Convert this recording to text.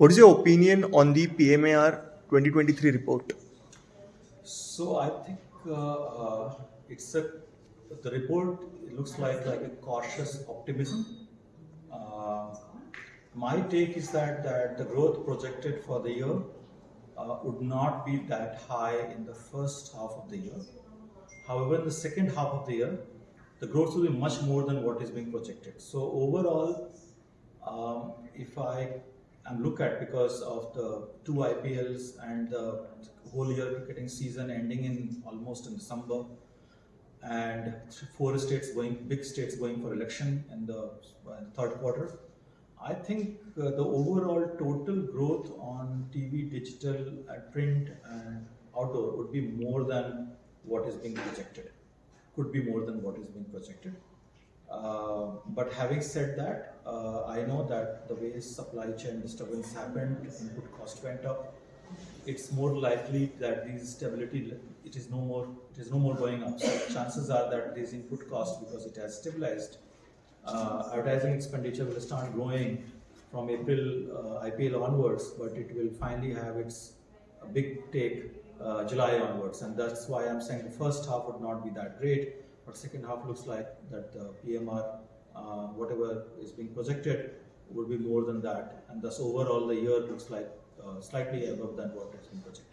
What is your opinion on the PMAR 2023 report? So I think uh, uh, it's a the report looks like like a cautious optimism. Uh, my take is that that the growth projected for the year uh, would not be that high in the first half of the year. However, in the second half of the year, the growth will be much more than what is being projected. So overall, um, if I am look at because of the two IPLs and the whole year cricketing season ending in almost in December, and four states going, big states going for election in the uh, third quarter. I think uh, the overall total growth on TV, digital, and print, and outdoor would be more than what is being projected. Could be more than what is being projected. Uh, but having said that, uh, I know that the way supply chain disturbance happened, input cost went up. It's more likely that these stability, it is no more, it is no more going up. So chances are that these input cost, because it has stabilized, uh, advertising expenditure will start growing from April uh, IPL onwards, but it will finally have its a big take uh, July onwards, and that's why I'm saying the first half would not be that great, but second half looks like that the PMR, uh, whatever is being projected, would be more than that, and thus overall the year looks like uh, slightly above than what has been projected.